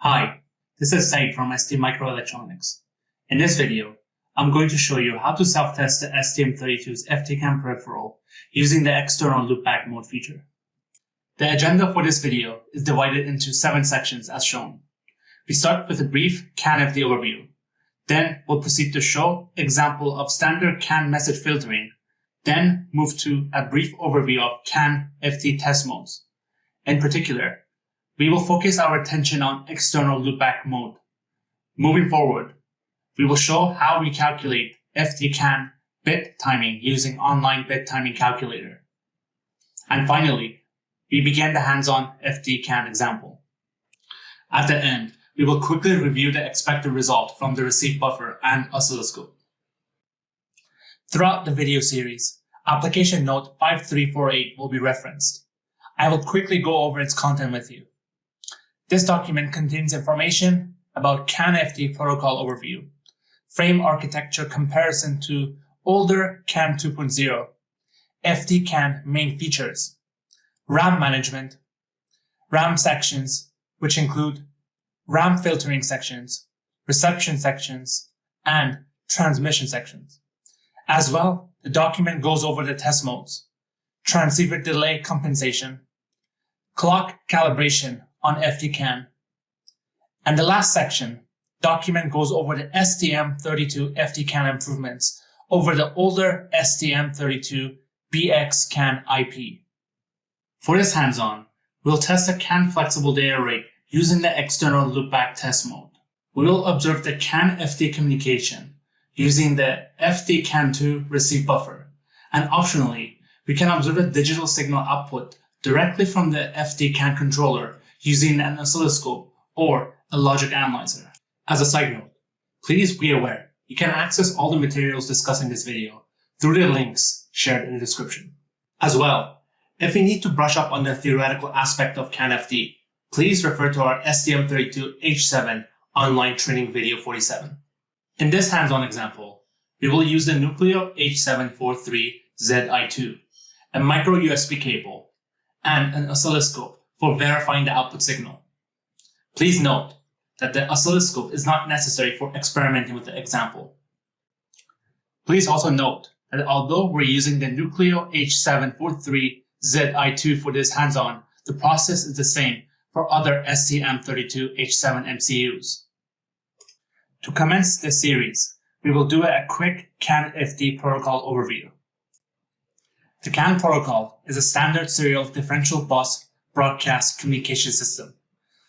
Hi, this is Said from ST Microelectronics. In this video, I'm going to show you how to self-test the STM32's FDCAN peripheral using the external loopback mode feature. The agenda for this video is divided into seven sections as shown. We start with a brief CAN FD overview. Then we'll proceed to show example of standard CAN message filtering. Then move to a brief overview of CAN FD test modes. In particular, we will focus our attention on external loopback mode. Moving forward, we will show how we calculate FD-CAN bit timing using online bit timing calculator. And finally, we begin the hands-on FD-CAN example. At the end, we will quickly review the expected result from the receive buffer and oscilloscope. Throughout the video series, application note 5348 will be referenced. I will quickly go over its content with you. This document contains information about CAN-FD protocol overview, frame architecture comparison to older CAN 2.0, FD-CAN main features, RAM management, RAM sections, which include RAM filtering sections, reception sections, and transmission sections. As well, the document goes over the test modes, transceiver delay compensation, clock calibration on FD-CAN, and the last section, document goes over the STM32 FD-CAN improvements over the older STM32 BX-CAN IP. For this hands-on, we'll test the CAN flexible data rate using the external loopback test mode. We will observe the CAN FD communication using the FD CAN2 receive buffer, and optionally, we can observe the digital signal output directly from the FD CAN controller using an oscilloscope or a logic analyzer. As a side note, please be aware you can access all the materials discussed in this video through the links shared in the description. As well, if you need to brush up on the theoretical aspect of CAN-FD, please refer to our STM32H7 online training video 47. In this hands-on example, we will use the Nucleo H743ZI2, a micro USB cable, and an oscilloscope for verifying the output signal. Please note that the oscilloscope is not necessary for experimenting with the example. Please also note that although we're using the Nucleo H743 ZI2 for this hands-on, the process is the same for other STM32H7 MCUs. To commence this series, we will do a quick CAN-FD protocol overview. The CAN protocol is a standard serial differential bus broadcast communication system.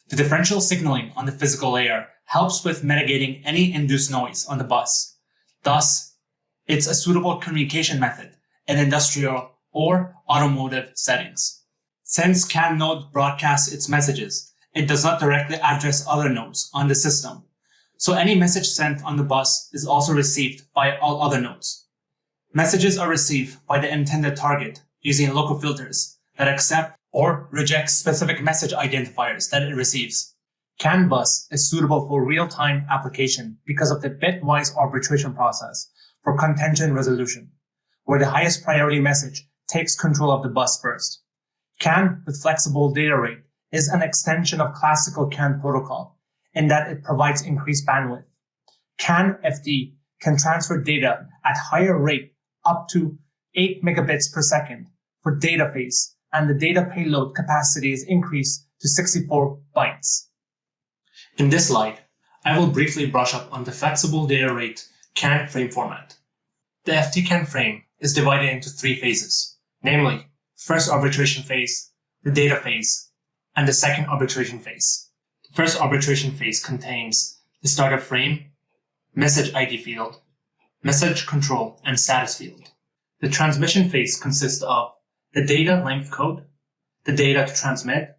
The differential signaling on the physical layer helps with mitigating any induced noise on the bus. Thus, it's a suitable communication method in industrial or automotive settings. Since CAN node broadcasts its messages, it does not directly address other nodes on the system. So any message sent on the bus is also received by all other nodes. Messages are received by the intended target using local filters that accept or reject specific message identifiers that it receives. CAN bus is suitable for real-time application because of the bitwise arbitration process for contention resolution, where the highest priority message takes control of the bus first. CAN with flexible data rate is an extension of classical CAN protocol in that it provides increased bandwidth. CAN FD can transfer data at higher rate up to 8 megabits per second for data phase, and the data payload capacity is increased to 64 bytes. In this slide, I will briefly brush up on the flexible data rate CAN frame format. The FD-CAN frame is divided into three phases namely first arbitration phase, the data phase, and the second arbitration phase. First arbitration phase contains the startup frame, message ID field, message control, and status field. The transmission phase consists of the data length code, the data to transmit,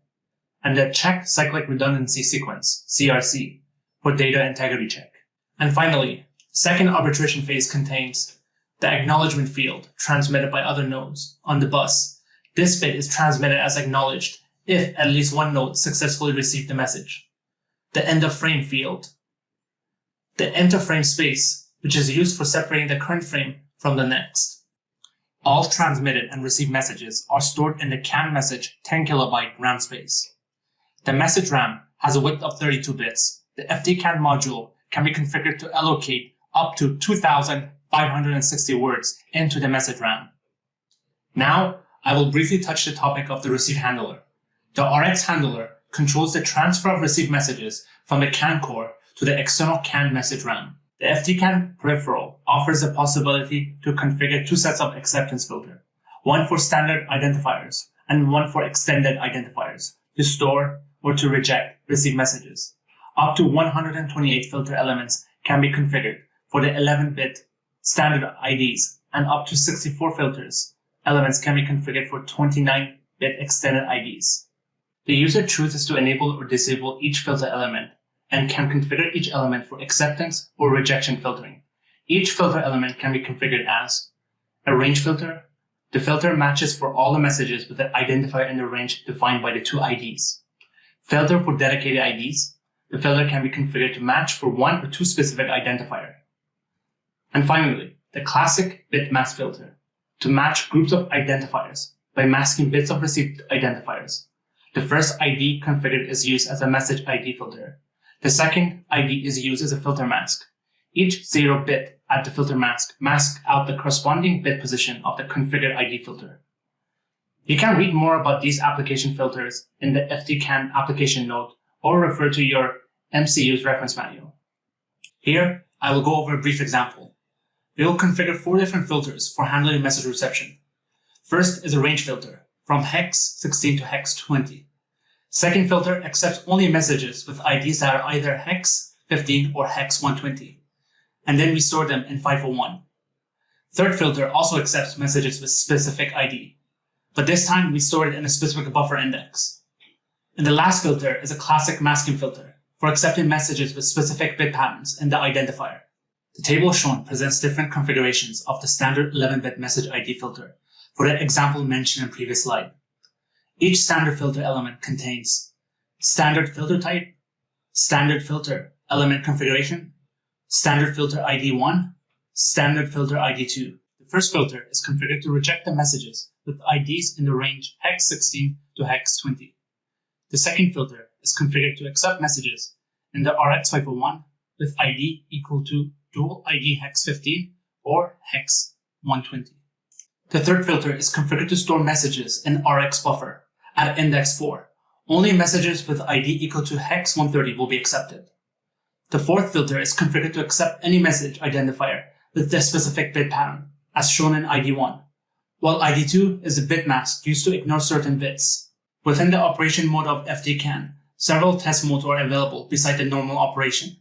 and the check cyclic redundancy sequence, CRC, for data integrity check. And finally, second arbitration phase contains the acknowledgement field transmitted by other nodes on the bus. This bit is transmitted as acknowledged if at least one node successfully received the message. The end of frame field. The enter frame space, which is used for separating the current frame from the next. All transmitted and received messages are stored in the CAN message 10 kilobyte RAM space. The message RAM has a width of 32 bits. The FD-CAN module can be configured to allocate up to 2,560 words into the message RAM. Now, I will briefly touch the topic of the receive handler. The RX handler controls the transfer of received messages from the CAN core to the external CAN message RAM. The FD-CAN peripheral offers the possibility to configure two sets of acceptance filter, one for standard identifiers and one for extended identifiers to store or to reject received messages. Up to 128 filter elements can be configured for the 11-bit standard IDs and up to 64 filters elements can be configured for 29-bit extended IDs. The user chooses to enable or disable each filter element and can configure each element for acceptance or rejection filtering. Each filter element can be configured as a range filter. The filter matches for all the messages with an identifier in the range defined by the two IDs. Filter for dedicated IDs. The filter can be configured to match for one or two specific identifier. And finally, the classic bit mask filter to match groups of identifiers by masking bits of received identifiers. The first ID configured is used as a message ID filter. The second ID is used as a filter mask. Each zero bit at the filter mask masks out the corresponding bit position of the configured ID filter. You can read more about these application filters in the FD-CAN application note or refer to your MCU's reference manual. Here, I will go over a brief example. We will configure four different filters for handling message reception. First is a range filter, from hex 16 to hex 20. Second filter accepts only messages with IDs that are either hex 15 or hex 120, and then we store them in FIFO 1. Third filter also accepts messages with specific ID, but this time we store it in a specific buffer index. And the last filter is a classic masking filter for accepting messages with specific bit patterns in the identifier. The table shown presents different configurations of the standard 11-bit message ID filter for the example mentioned in previous slide. Each standard filter element contains standard filter type, standard filter element configuration, standard filter ID 1, standard filter ID 2. The first filter is configured to reject the messages with IDs in the range hex 16 to hex 20. The second filter is configured to accept messages in the RX FIFO1 with ID equal to dual ID hex 15 or hex 120. The third filter is configured to store messages in RX buffer at index 4. Only messages with ID equal to hex 130 will be accepted. The fourth filter is configured to accept any message identifier with the specific bit pattern, as shown in ID1, while ID2 is a bit mask used to ignore certain bits. Within the operation mode of FD-CAN, several test modes are available beside the normal operation.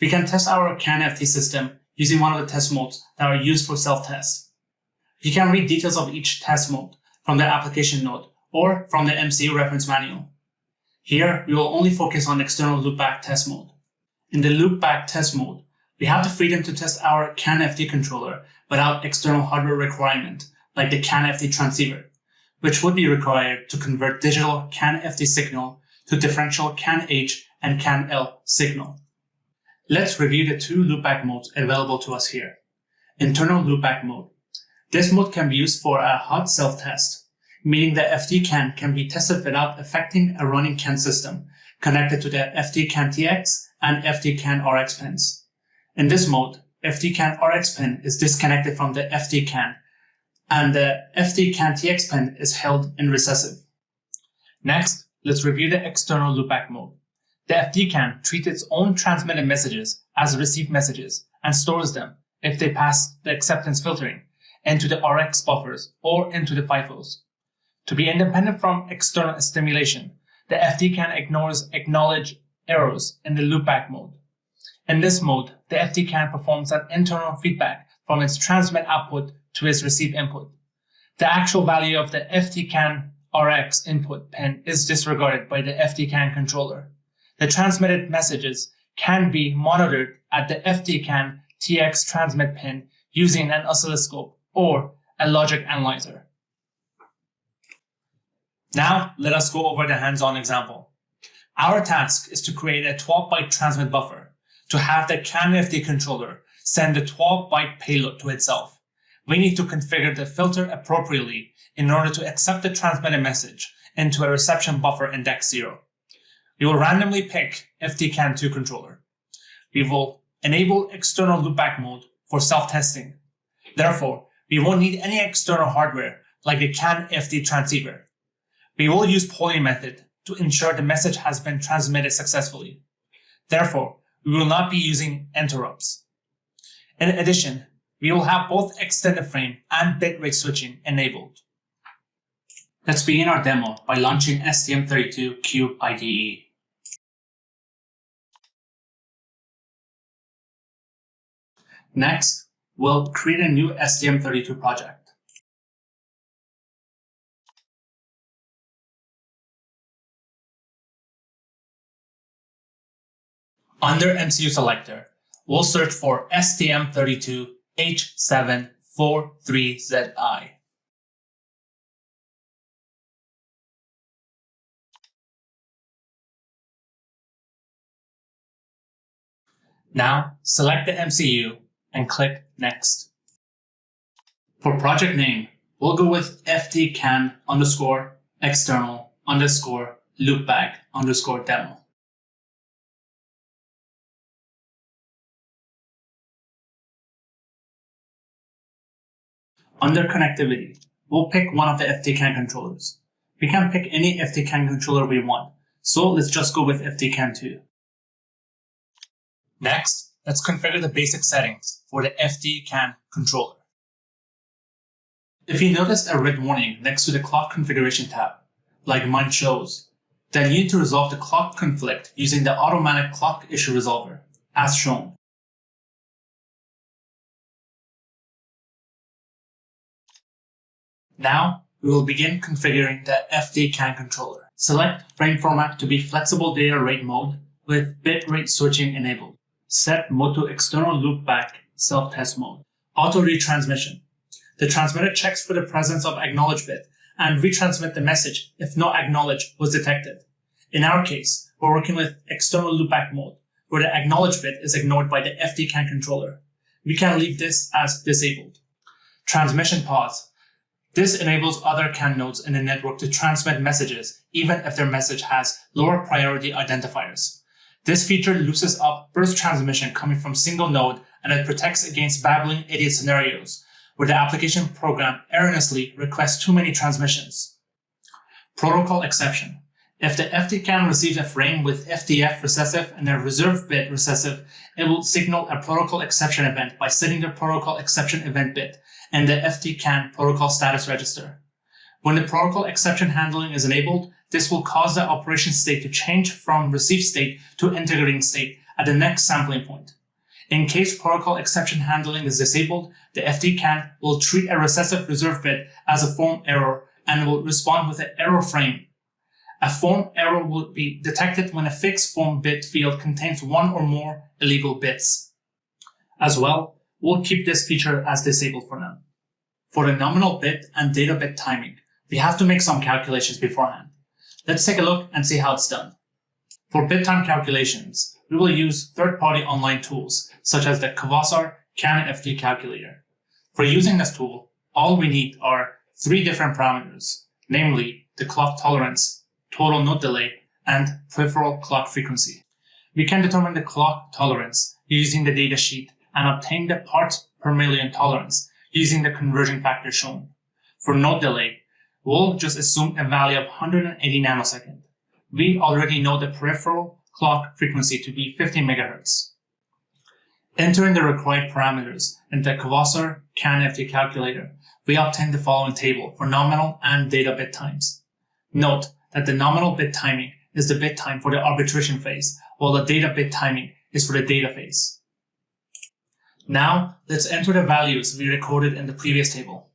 We can test our CAN FD system using one of the test modes that are used for self-test. You can read details of each test mode from the application note or from the MCU reference manual. Here, we will only focus on external loopback test mode. In the loopback test mode, we have the freedom to test our CAN-FD controller without external hardware requirement, like the CAN-FD transceiver, which would be required to convert digital CAN-FD signal to differential CAN-H and CAN-L signal. Let's review the two loopback modes available to us here. Internal loopback mode. This mode can be used for a hot self-test meaning the FD-CAN can be tested without affecting a running CAN system connected to the FD-CAN TX and FD-CAN RX pins. In this mode, FD-CAN RX pin is disconnected from the FD-CAN and the FD-CAN TX pin is held in recessive. Next, let's review the external loopback mode. The FD-CAN treats its own transmitted messages as received messages and stores them, if they pass the acceptance filtering, into the RX buffers or into the FIFOs. To be independent from external stimulation, the FD-CAN ignores acknowledge errors in the loopback mode. In this mode, the FD-CAN performs an internal feedback from its transmit output to its receive input. The actual value of the FD-CAN RX input pin is disregarded by the FD-CAN controller. The transmitted messages can be monitored at the FD-CAN TX transmit pin using an oscilloscope or a logic analyzer. Now, let us go over the hands-on example. Our task is to create a 12-byte transmit buffer to have the CAN-FD controller send a 12-byte payload to itself. we need to configure the filter appropriately in order to accept the transmitted message into a reception buffer index 0. We will randomly pick FDCAN2 controller. We will enable external loopback mode for self-testing. Therefore, we won't need any external hardware like the CAN FD transceiver. We will use polling method to ensure the message has been transmitted successfully. Therefore, we will not be using interrupts. In addition, we will have both extended frame and bitrate switching enabled. Let's begin our demo by launching STM32Cube IDE. Next, we'll create a new STM32 project. Under MCU selector, we'll search for STM32H743ZI. Now, select the MCU and click Next. For project name, we'll go with fdcan underscore external underscore loopback underscore demo. Under connectivity, we'll pick one of the FDCAN controllers. We can pick any FDCAN controller we want, so let's just go with FDCAN2. Next, let's configure the basic settings for the FDCAN controller. If you noticed a red warning next to the clock configuration tab, like mine shows, then you need to resolve the clock conflict using the automatic clock issue resolver, as shown. Now, we will begin configuring the FDCAN controller. Select frame format to be flexible data rate mode with bitrate switching enabled. Set mode to external loopback self-test mode. Auto retransmission. The transmitter checks for the presence of acknowledge bit and retransmit the message if no acknowledge was detected. In our case, we're working with external loopback mode, where the acknowledge bit is ignored by the FDCAN controller. We can leave this as disabled. Transmission pause. This enables other CAN nodes in the network to transmit messages, even if their message has lower priority identifiers. This feature loosens up burst transmission coming from single node and it protects against babbling idiot scenarios, where the application program erroneously requests too many transmissions. Protocol exception. If the FDCAN receives a frame with FDF recessive and a reserve bit recessive, it will signal a protocol exception event by setting the protocol exception event bit in the FDCAN protocol status register. When the protocol exception handling is enabled, this will cause the operation state to change from receive state to integrating state at the next sampling point. In case protocol exception handling is disabled, the FDCAN will treat a recessive reserve bit as a form error and will respond with an error frame. A form error will be detected when a fixed form bit field contains one or more illegal bits. As well, We'll keep this feature as disabled for now. For the nominal bit and data bit timing, we have to make some calculations beforehand. Let's take a look and see how it's done. For bit time calculations, we will use third-party online tools, such as the Kvaser CAN-FD calculator. For using this tool, all we need are three different parameters, namely the clock tolerance, total node delay, and peripheral clock frequency. We can determine the clock tolerance using the datasheet and obtain the parts per million tolerance using the conversion factor shown. For node delay, we'll just assume a value of 180 nanosecond. We already know the peripheral clock frequency to be 50 megahertz. Entering the required parameters in the Kvaser CAN-FD calculator, we obtain the following table for nominal and data bit times. Note that the nominal bit timing is the bit time for the arbitration phase, while the data bit timing is for the data phase. Now, let's enter the values we recorded in the previous table.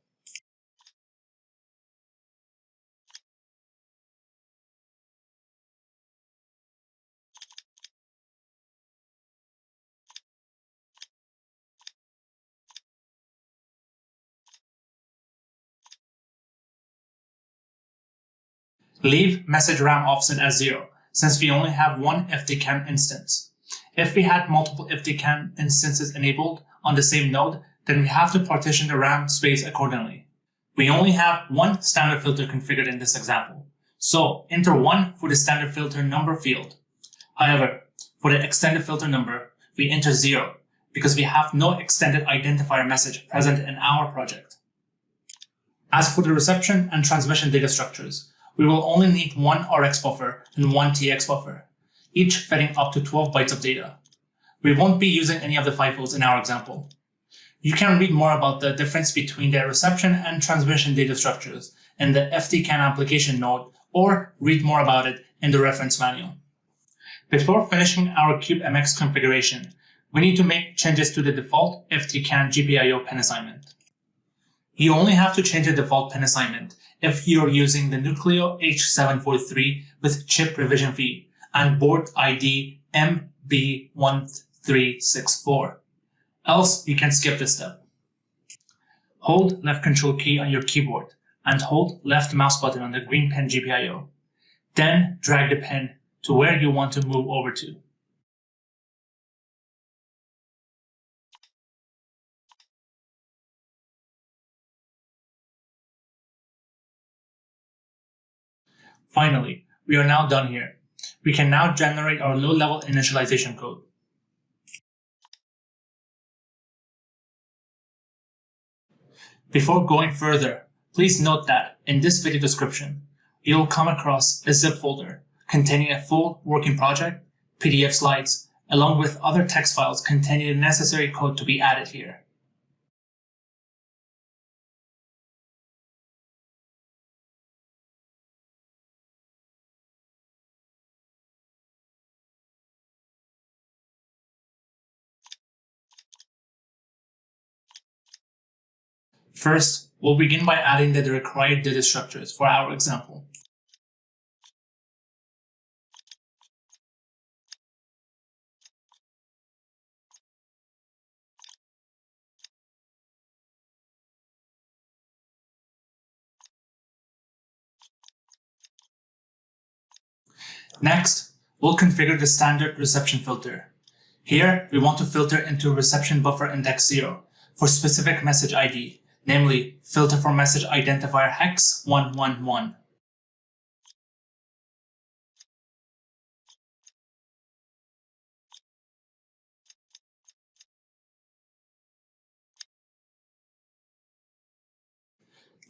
Leave message RAM offset as 0, since we only have one FDCAN instance. If we had multiple FDCAN instances enabled on the same node, then we have to partition the RAM space accordingly. We only have one standard filter configured in this example, so enter 1 for the standard filter number field. However, for the extended filter number, we enter 0 because we have no extended identifier message present in our project. As for the reception and transmission data structures, we will only need one RX buffer and one TX buffer, each fitting up to 12 bytes of data. We won't be using any of the FIFOs in our example. You can read more about the difference between the reception and transmission data structures in the FDCAN application note or read more about it in the reference manual. Before finishing our CubeMX configuration, we need to make changes to the default FDCAN GPIO pin assignment. You only have to change the default pin assignment if you're using the Nucleo H743 with chip revision V and board ID MB1364. Else, you can skip this step. Hold left control key on your keyboard and hold left mouse button on the green pin GPIO. Then drag the pin to where you want to move over to. Finally, we are now done here. We can now generate our low-level initialization code. Before going further, please note that in this video description, you'll come across a zip folder containing a full working project, PDF slides, along with other text files containing the necessary code to be added here. First, we'll begin by adding the required data structures for our example. Next, we'll configure the standard reception filter. Here, we want to filter into reception buffer index 0 for specific message ID namely filter for message identifier hex 111.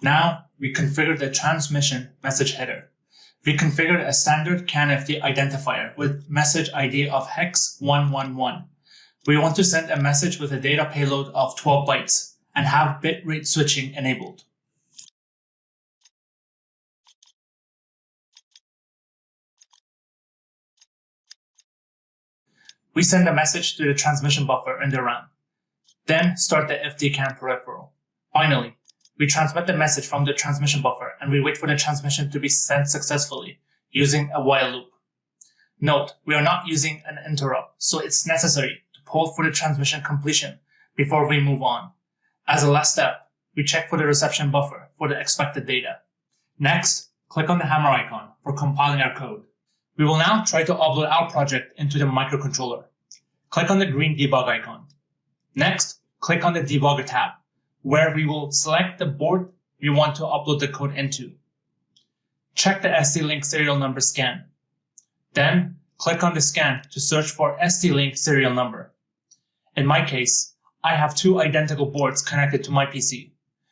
Now we configure the transmission message header. We configured a standard CANFD identifier with message ID of hex 111. We want to send a message with a data payload of 12 bytes and have bitrate switching enabled. We send a message to the transmission buffer in the RAM, then start the FDCAN peripheral. Finally, we transmit the message from the transmission buffer and we wait for the transmission to be sent successfully using a while loop. Note, we are not using an interrupt, so it's necessary to hold for the transmission completion before we move on. As a last step, we check for the reception buffer for the expected data. Next, click on the hammer icon for compiling our code. We will now try to upload our project into the microcontroller. Click on the green debug icon. Next, click on the debugger tab, where we will select the board we want to upload the code into. Check the ST-Link serial number scan. Then, click on the scan to search for ST-Link serial number. In my case, I have two identical boards connected to my PC.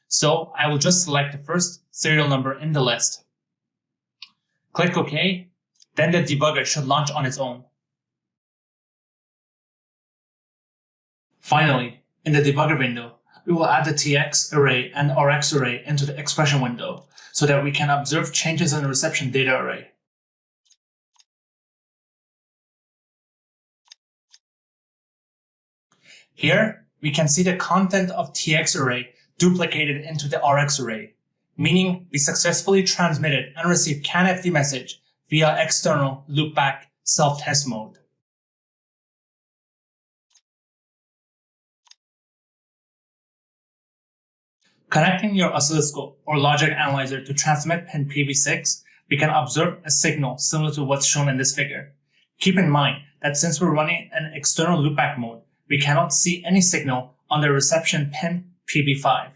So I will just select the first serial number in the list. Click OK, then the debugger should launch on its own. Finally, in the debugger window, we will add the TX array and RX array into the expression window so that we can observe changes in the reception data array. Here, we can see the content of TX array duplicated into the RX array, meaning we successfully transmitted and received CANFD message via external loopback self-test mode. Connecting your oscilloscope or logic analyzer to transmit pin PB6, we can observe a signal similar to what's shown in this figure. Keep in mind that since we're running an external loopback mode, we cannot see any signal on the reception pin PB5.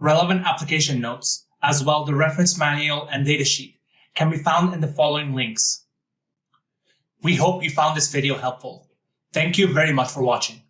Relevant application notes, as well the reference manual and datasheet, can be found in the following links. We hope you found this video helpful. Thank you very much for watching.